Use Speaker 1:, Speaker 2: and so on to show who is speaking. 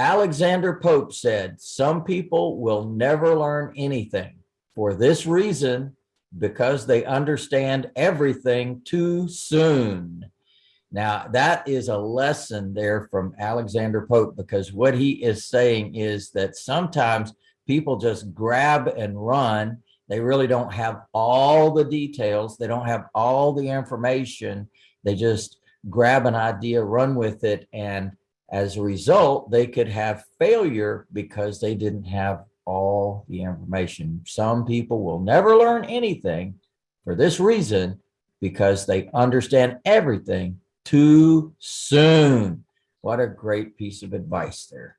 Speaker 1: Alexander Pope said, some people will never learn anything for this reason, because they understand everything too soon. Now, that is a lesson there from Alexander Pope, because what he is saying is that sometimes people just grab and run. They really don't have all the details. They don't have all the information. They just grab an idea, run with it, and as a result, they could have failure because they didn't have all the information. Some people will never learn anything for this reason because they understand everything too soon. What a great piece of advice there.